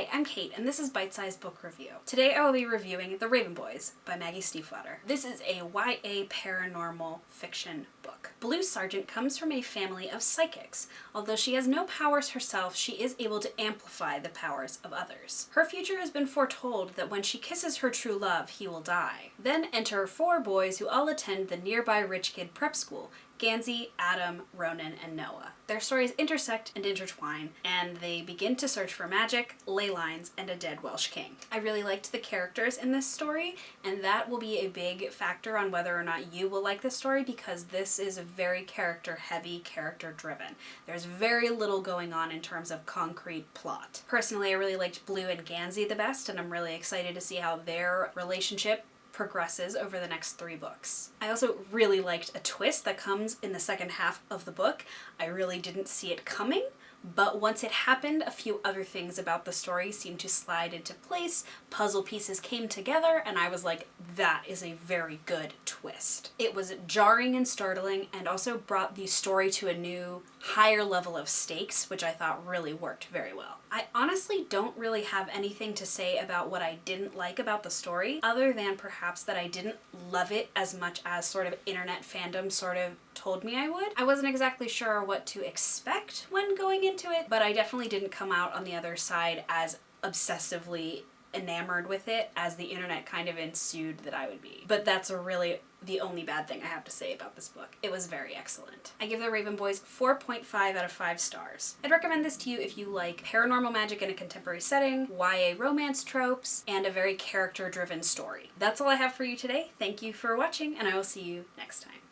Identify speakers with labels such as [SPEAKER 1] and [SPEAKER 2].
[SPEAKER 1] Hi, I'm Kate, and this is Bite Size Book Review. Today I will be reviewing The Raven Boys by Maggie Stiefvater. This is a YA paranormal fiction book. Blue Sargent comes from a family of psychics. Although she has no powers herself, she is able to amplify the powers of others. Her future has been foretold that when she kisses her true love, he will die. Then enter four boys who all attend the nearby rich kid prep school, Gansey, Adam, Ronan, and Noah. Their stories intersect and intertwine, and they begin to search for magic, ley lines, and a dead Welsh king. I really liked the characters in this story, and that will be a big factor on whether or not you will like this story because this is very character heavy, character driven. There's very little going on in terms of concrete plot. Personally, I really liked Blue and Gansey the best, and I'm really excited to see how their relationship progresses over the next three books. I also really liked a twist that comes in the second half of the book. I really didn't see it coming, but once it happened, a few other things about the story seemed to slide into place, puzzle pieces came together, and I was like, that is a very good twist. It was jarring and startling, and also brought the story to a new, higher level of stakes, which I thought really worked very well. I honestly don't really have anything to say about what I didn't like about the story, other than perhaps that I didn't love it as much as sort of internet fandom sort of told me I would. I wasn't exactly sure what to expect when going into it, but I definitely didn't come out on the other side as obsessively enamored with it as the internet kind of ensued that I would be. But that's a really the only bad thing I have to say about this book. It was very excellent. I give The Raven Boys 4.5 out of 5 stars. I'd recommend this to you if you like paranormal magic in a contemporary setting, YA romance tropes, and a very character-driven story. That's all I have for you today. Thank you for watching, and I will see you next time.